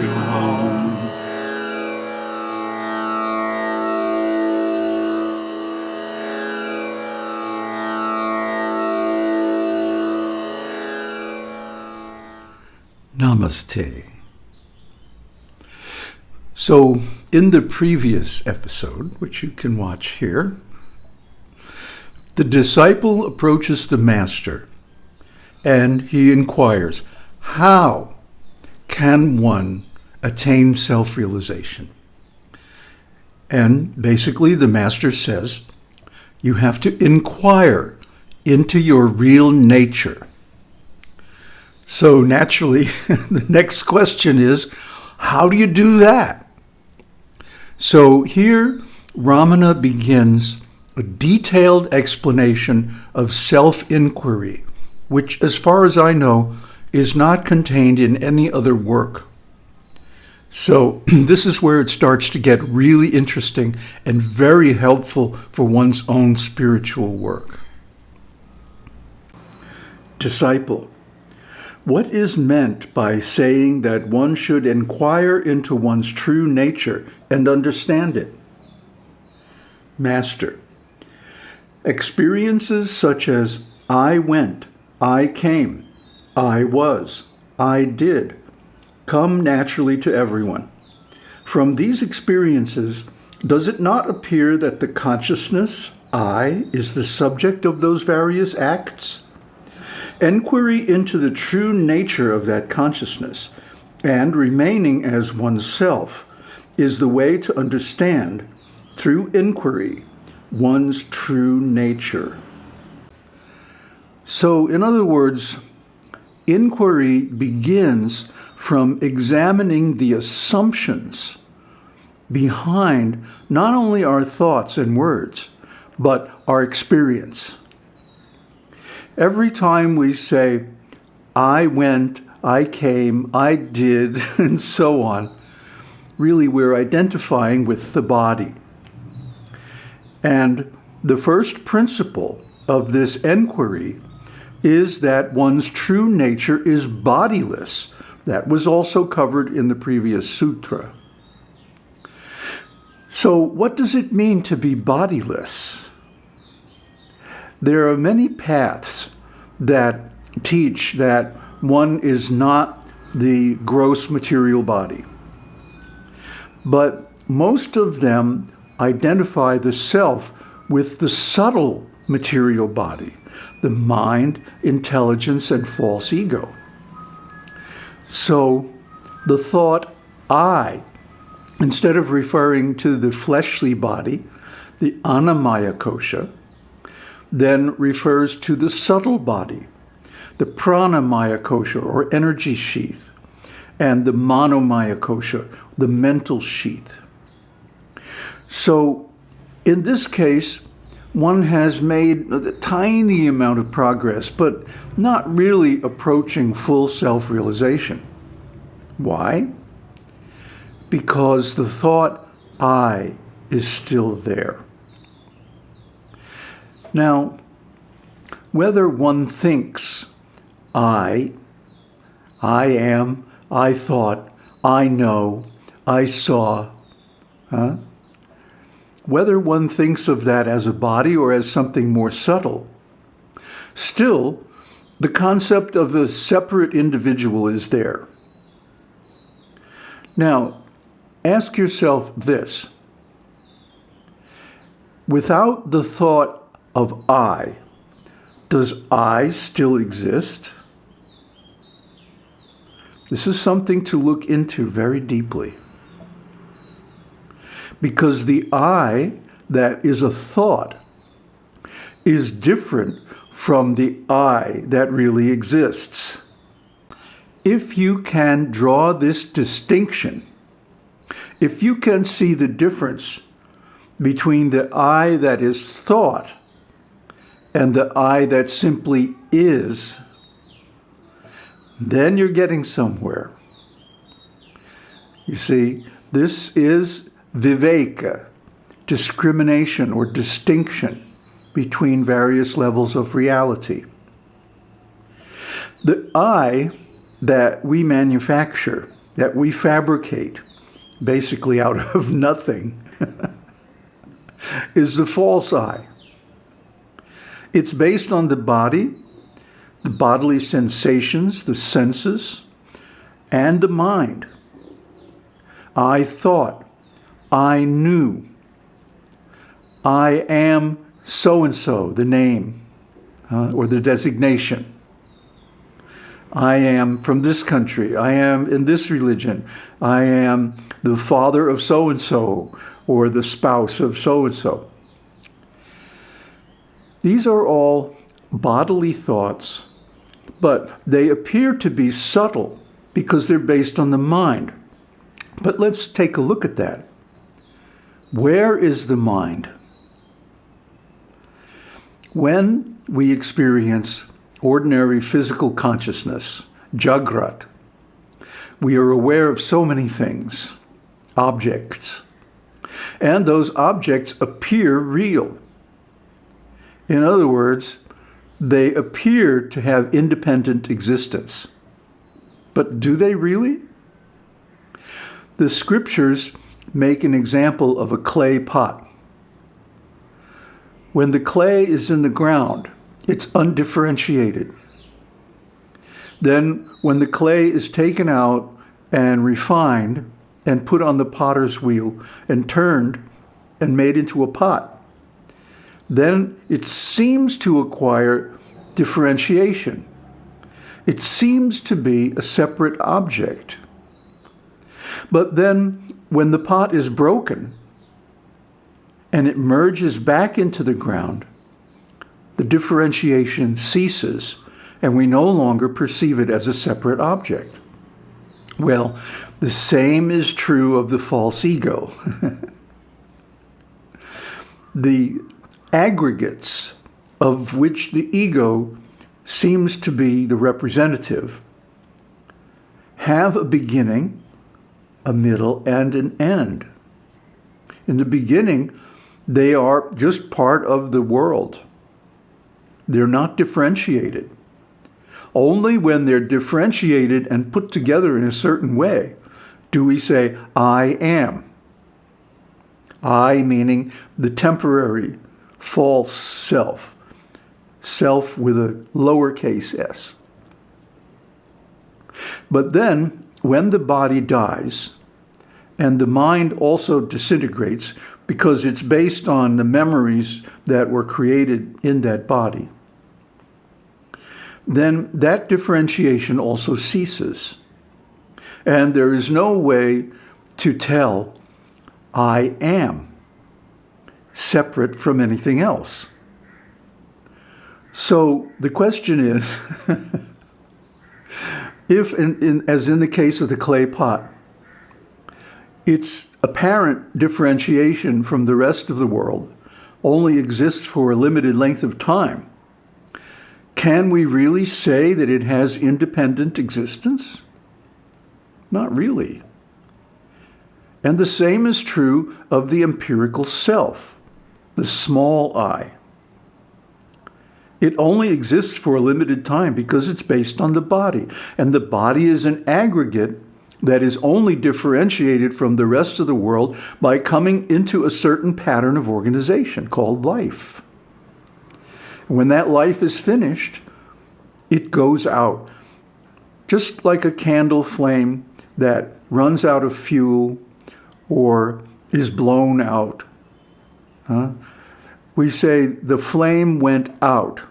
to home. Namaste. So, in the previous episode, which you can watch here, the disciple approaches the master and he inquires, How can one attain self realization? And basically, the master says, You have to inquire into your real nature. So naturally, the next question is, how do you do that? So here, Ramana begins a detailed explanation of self inquiry, which, as far as I know, is not contained in any other work. So, this is where it starts to get really interesting and very helpful for one's own spiritual work. Disciple. What is meant by saying that one should inquire into one's true nature and understand it? Master. Experiences such as I went, I came, I was, I did, come naturally to everyone. From these experiences, does it not appear that the consciousness, I, is the subject of those various acts? Enquiry into the true nature of that consciousness and remaining as oneself is the way to understand, through inquiry, one's true nature. So, in other words, inquiry begins from examining the assumptions behind not only our thoughts and words, but our experience. Every time we say, I went, I came, I did, and so on, really we're identifying with the body. And the first principle of this enquiry is that one's true nature is bodiless. That was also covered in the previous sutra. So, what does it mean to be bodiless? There are many paths that teach that one is not the gross material body. But most of them identify the self with the subtle material body, the mind, intelligence, and false ego. So the thought I, instead of referring to the fleshly body, the annamaya kosha, then refers to the subtle body, the pranamaya kosha or energy sheath, and the manomaya kosha, the mental sheath. So in this case, one has made a tiny amount of progress, but not really approaching full self-realization. Why? Because the thought I is still there. Now, whether one thinks I, I am, I thought, I know, I saw, huh? Whether one thinks of that as a body or as something more subtle, still, the concept of a separate individual is there. Now, ask yourself this. Without the thought of I, does I still exist? This is something to look into very deeply. Because the I that is a thought is different from the I that really exists. If you can draw this distinction, if you can see the difference between the I that is thought and the I that simply is, then you're getting somewhere. You see, this is viveka, discrimination or distinction between various levels of reality. The I that we manufacture, that we fabricate basically out of nothing is the false I. It's based on the body, the bodily sensations, the senses, and the mind. I thought, I knew, I am so and so, the name uh, or the designation. I am from this country. I am in this religion. I am the father of so and so or the spouse of so and so. These are all bodily thoughts, but they appear to be subtle because they're based on the mind. But let's take a look at that. Where is the mind? When we experience ordinary physical consciousness, jagrat, we are aware of so many things, objects, and those objects appear real. In other words, they appear to have independent existence. But do they really? The scriptures make an example of a clay pot. When the clay is in the ground, it's undifferentiated. Then when the clay is taken out and refined and put on the potter's wheel and turned and made into a pot, then it seems to acquire differentiation. It seems to be a separate object. But then when the pot is broken and it merges back into the ground, the differentiation ceases and we no longer perceive it as a separate object. Well, the same is true of the false ego. the aggregates of which the ego seems to be the representative have a beginning, a middle, and an end. In the beginning, they are just part of the world. They're not differentiated. Only when they're differentiated and put together in a certain way do we say, I am. I meaning the temporary, false self. Self with a lowercase s. But then, when the body dies, and the mind also disintegrates because it's based on the memories that were created in that body, then that differentiation also ceases. And there is no way to tell I am separate from anything else. So the question is, if, in, in, as in the case of the clay pot, its apparent differentiation from the rest of the world only exists for a limited length of time, can we really say that it has independent existence? Not really. And the same is true of the empirical self, the small I. It only exists for a limited time because it's based on the body. And the body is an aggregate that is only differentiated from the rest of the world by coming into a certain pattern of organization called life. When that life is finished, it goes out. Just like a candle flame that runs out of fuel or is blown out. Huh? We say the flame went out.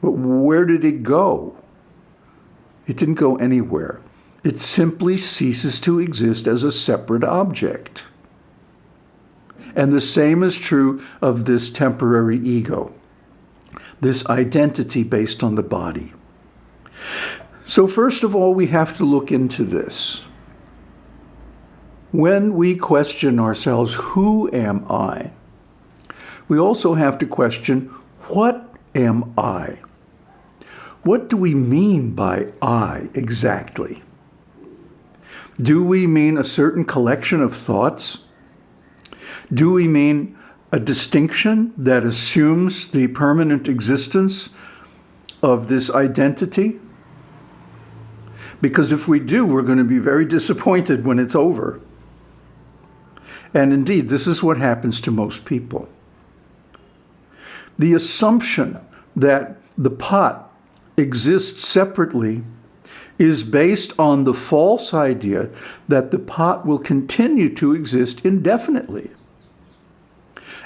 But where did it go? It didn't go anywhere. It simply ceases to exist as a separate object. And the same is true of this temporary ego, this identity based on the body. So first of all, we have to look into this. When we question ourselves, who am I? We also have to question, what am I? What do we mean by I exactly? Do we mean a certain collection of thoughts? Do we mean a distinction that assumes the permanent existence of this identity? Because if we do, we're going to be very disappointed when it's over. And indeed, this is what happens to most people. The assumption that the pot exists separately is based on the false idea that the pot will continue to exist indefinitely.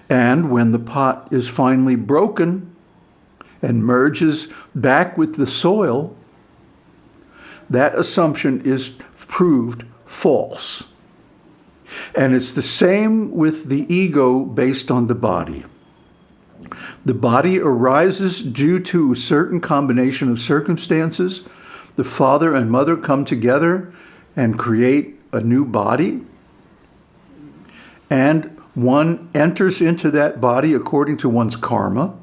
And when the pot is finally broken and merges back with the soil, that assumption is proved false. And it's the same with the ego based on the body. The body arises due to a certain combination of circumstances. The father and mother come together and create a new body. And one enters into that body according to one's karma,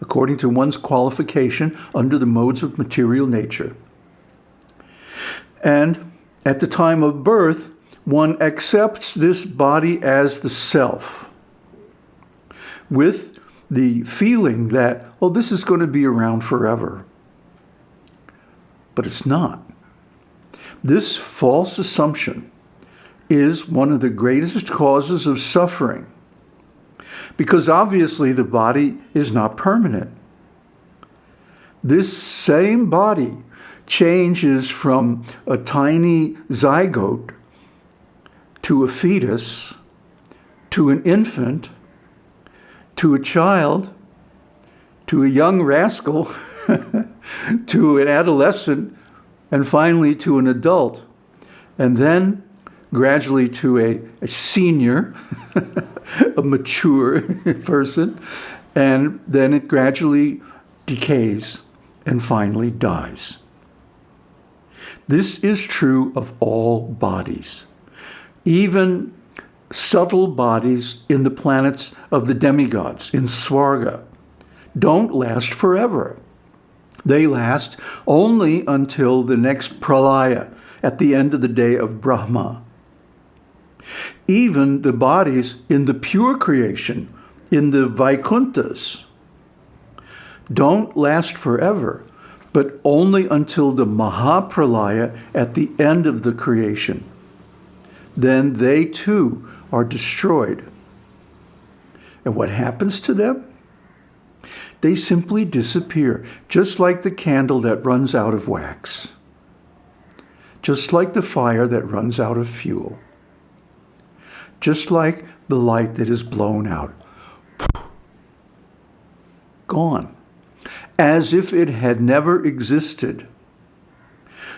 according to one's qualification under the modes of material nature. And at the time of birth, one accepts this body as the self with the feeling that, oh, this is going to be around forever. But it's not. This false assumption is one of the greatest causes of suffering because obviously the body is not permanent. This same body changes from a tiny zygote to a fetus to an infant to a child to a young rascal to an adolescent and finally to an adult and then gradually to a, a senior, a mature person, and then it gradually decays and finally dies. This is true of all bodies, even subtle bodies in the planets of the demigods, in Svarga, don't last forever. They last only until the next pralaya, at the end of the day of Brahma. Even the bodies in the pure creation, in the Vaikunthas, don't last forever, but only until the Mahapralaya at the end of the creation. Then they too are destroyed. And what happens to them? They simply disappear, just like the candle that runs out of wax, just like the fire that runs out of fuel just like the light that is blown out. Gone. As if it had never existed.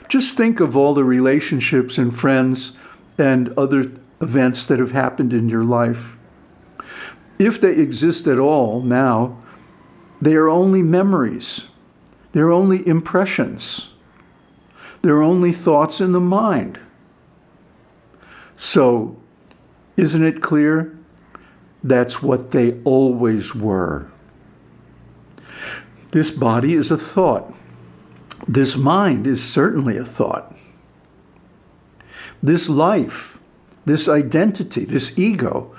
Just think of all the relationships and friends and other events that have happened in your life. If they exist at all now, they are only memories. They're only impressions. They're only thoughts in the mind. So isn't it clear? That's what they always were. This body is a thought. This mind is certainly a thought. This life, this identity, this ego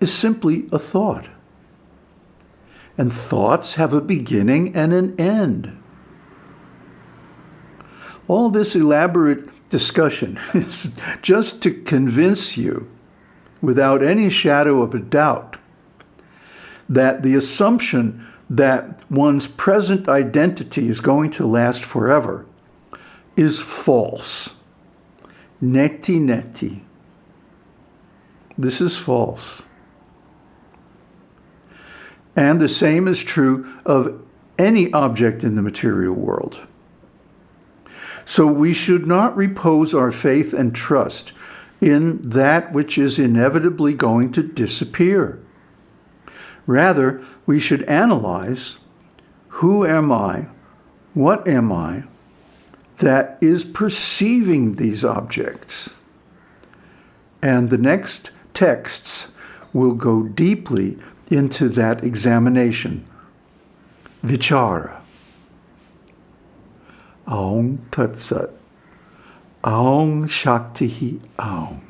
is simply a thought. And thoughts have a beginning and an end. All this elaborate discussion is just to convince you without any shadow of a doubt that the assumption that one's present identity is going to last forever is false. Neti neti. This is false. And the same is true of any object in the material world. So we should not repose our faith and trust in that which is inevitably going to disappear. Rather, we should analyze who am I, what am I, that is perceiving these objects. And the next texts will go deeply into that examination. Vichara. Om Tat Sat. Om Shakti Om.